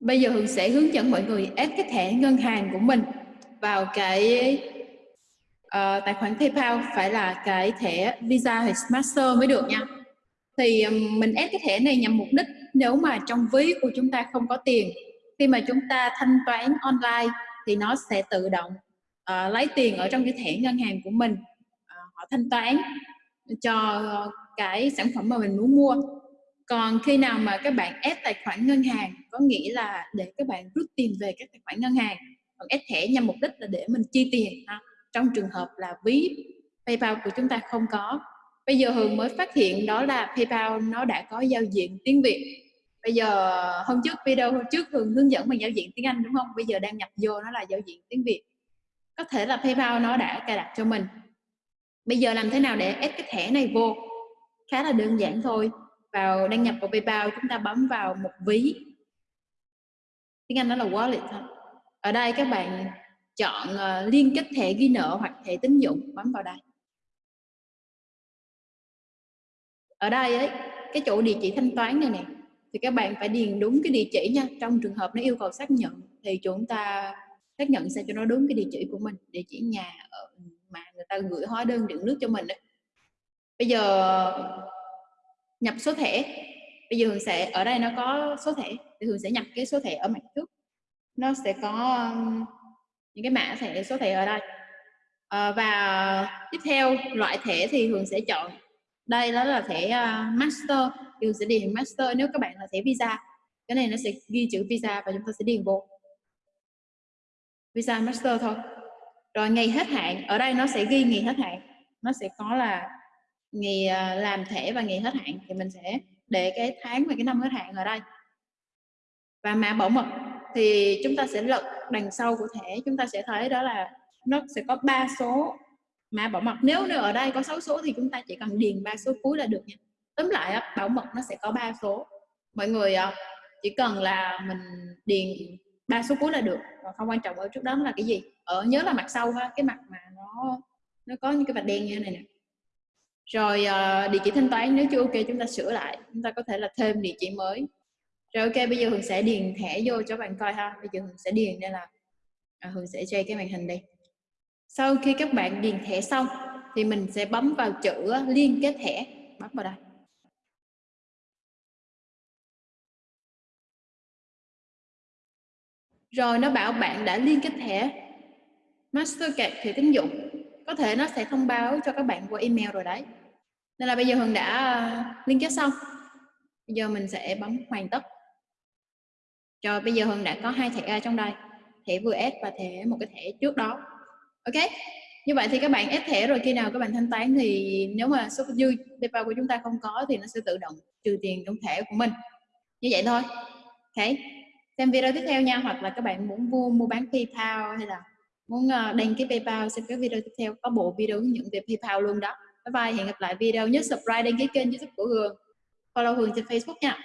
Bây giờ Hường sẽ hướng dẫn mọi người ép cái thẻ ngân hàng của mình vào cái uh, tài khoản PayPal phải là cái thẻ Visa hay Master mới được nha. Thì mình ép cái thẻ này nhằm mục đích nếu mà trong ví của chúng ta không có tiền, khi mà chúng ta thanh toán online thì nó sẽ tự động uh, lấy tiền ở trong cái thẻ ngân hàng của mình, uh, họ thanh toán cho cái sản phẩm mà mình muốn mua còn khi nào mà các bạn ép tài khoản ngân hàng, có nghĩa là để các bạn rút tiền về các tài khoản ngân hàng, còn ép thẻ nhằm mục đích là để mình chi tiền. Ha. trong trường hợp là ví PayPal của chúng ta không có. Bây giờ Hường mới phát hiện đó là PayPal nó đã có giao diện tiếng Việt. Bây giờ, hôm trước, video hôm trước Hường hướng dẫn bằng giao diện tiếng Anh, đúng không? Bây giờ đang nhập vô nó là giao diện tiếng Việt. Có thể là PayPal nó đã cài đặt cho mình. Bây giờ làm thế nào để ép cái thẻ này vô? Khá là đơn giản thôi vào đăng nhập vào PayPal chúng ta bấm vào một ví. Tiếng Anh đó là wallet thôi ở đây các bạn chọn uh, liên kết thẻ ghi nợ hoặc thẻ tín dụng bấm vào đây. Ở đây ấy cái chỗ địa chỉ thanh toán này nè thì các bạn phải điền đúng cái địa chỉ nha. Trong trường hợp nó yêu cầu xác nhận thì chúng ta xác nhận sao cho nó đúng cái địa chỉ của mình địa chỉ nhà ở mà người ta gửi hóa đơn điện nước cho mình đấy bây giờ nhập số thẻ. Bây giờ Hường sẽ ở đây nó có số thẻ thì Hường sẽ nhập cái số thẻ ở mặt trước. Nó sẽ có um, những cái mã thẻ số thẻ ở đây. À, và tiếp theo loại thẻ thì Hường sẽ chọn. Đây đó là thẻ uh, master. Thì Hường sẽ điền master nếu các bạn là thẻ visa. Cái này nó sẽ ghi chữ visa và chúng ta sẽ điền vô. Visa master thôi. Rồi ngày hết hạn ở đây nó sẽ ghi ngày hết hạn. Nó sẽ có là ngày à, làm thẻ và ngày hết hạn thì mình sẽ để cái tháng và cái năm hết hạn ở đây. Và mã bảo mật thì chúng ta sẽ lật đằng sau của thẻ, chúng ta sẽ thấy đó là nó sẽ có ba số mã bảo mật. Nếu nếu ở đây có 6 số thì chúng ta chỉ cần điền ba số cuối là được nha. Tóm lại bảo mật nó sẽ có ba số. Mọi người à, chỉ cần là mình điền ba số cuối là được. Và không quan trọng ở trước đó là cái gì. Ở nhớ là mặt sau ha, cái mặt mà nó nó có những cái vạch đen như thế này nè rồi uh, địa chỉ thanh toán nếu chưa ok chúng ta sửa lại chúng ta có thể là thêm địa chỉ mới. Rồi ok bây giờ Hường sẽ điền thẻ vô cho bạn coi ha. Bây giờ Hường sẽ điền đây là à, Hường sẽ che cái màn hình đây. Sau khi các bạn điền thẻ xong thì mình sẽ bấm vào chữ ờ, liên kết thẻ. Bấm vào đây. Rồi nó bảo bạn đã liên kết thẻ. Mastercard thẻ tín dụng. Có thể nó sẽ thông báo cho các bạn qua email rồi đấy nên là bây giờ Hường đã ờ, liên kết xong. Bây giờ mình sẽ bấm hoàn tất. Rồi bây giờ Hường đã có hai thẻ trong đây, thẻ vừa ép và thẻ, một cái thẻ trước đó. Ok? Như vậy thì các bạn ép thẻ rồi, khi nào các bạn thanh toán thì nếu mà số dư PayPal của chúng ta không có thì nó sẽ tự động trừ tiền trong thẻ của mình. Như vậy thôi. Ok? Xem video tiếp theo nha, hoặc là các bạn muốn mua mua bán PayPal hay là muốn ờ, đăng ký PayPal, xem cái video tiếp theo, có bộ video hướng dẫn về PayPal luôn đó bye hẹn gặp lại video nhớ subscribe đăng ký kênh youtube của Hường. Follow Hường trên Facebook nha.